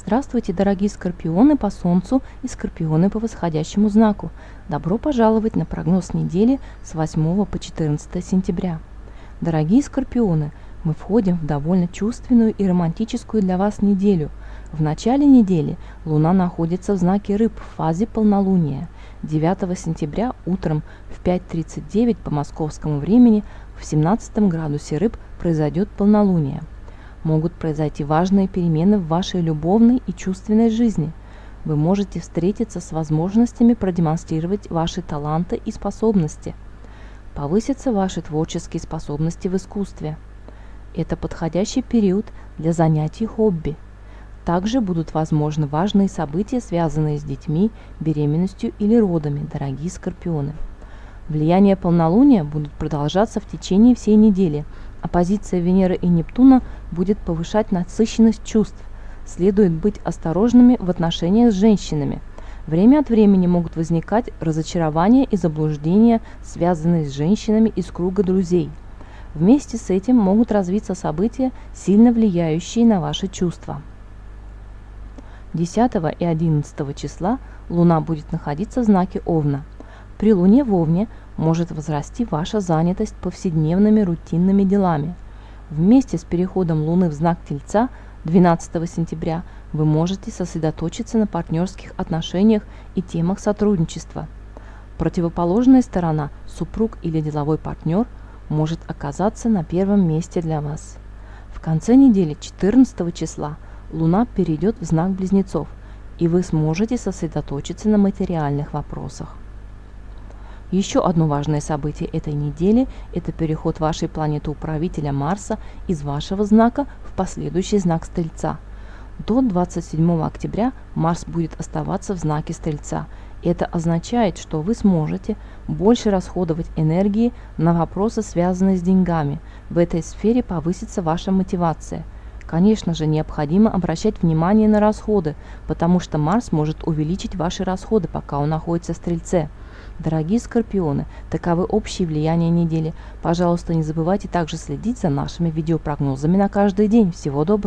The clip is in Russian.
Здравствуйте, дорогие скорпионы по Солнцу и скорпионы по восходящему знаку. Добро пожаловать на прогноз недели с 8 по 14 сентября. Дорогие скорпионы, мы входим в довольно чувственную и романтическую для вас неделю. В начале недели Луна находится в знаке Рыб в фазе полнолуния. 9 сентября утром в 5.39 по московскому времени в 17 градусе Рыб произойдет полнолуние могут произойти важные перемены в вашей любовной и чувственной жизни. Вы можете встретиться с возможностями продемонстрировать ваши таланты и способности. Повысятся ваши творческие способности в искусстве. Это подходящий период для занятий хобби. Также будут возможны важные события, связанные с детьми, беременностью или родами, дорогие скорпионы. Влияние полнолуния будут продолжаться в течение всей недели – Оппозиция Венеры и Нептуна будет повышать насыщенность чувств. Следует быть осторожными в отношениях с женщинами. Время от времени могут возникать разочарования и заблуждения, связанные с женщинами из круга друзей. Вместе с этим могут развиться события, сильно влияющие на ваши чувства. 10 и 11 числа Луна будет находиться в знаке Овна. При Луне в Овне может возрасти ваша занятость повседневными рутинными делами. Вместе с переходом Луны в знак Тельца 12 сентября вы можете сосредоточиться на партнерских отношениях и темах сотрудничества. Противоположная сторона, супруг или деловой партнер, может оказаться на первом месте для вас. В конце недели 14 числа Луна перейдет в знак Близнецов, и вы сможете сосредоточиться на материальных вопросах. Еще одно важное событие этой недели – это переход вашей планеты-управителя Марса из вашего знака в последующий знак Стрельца. До 27 октября Марс будет оставаться в знаке Стрельца. Это означает, что вы сможете больше расходовать энергии на вопросы, связанные с деньгами. В этой сфере повысится ваша мотивация – Конечно же, необходимо обращать внимание на расходы, потому что Марс может увеличить ваши расходы, пока он находится в Стрельце. Дорогие скорпионы, таковы общие влияния недели. Пожалуйста, не забывайте также следить за нашими видеопрогнозами на каждый день. Всего доброго!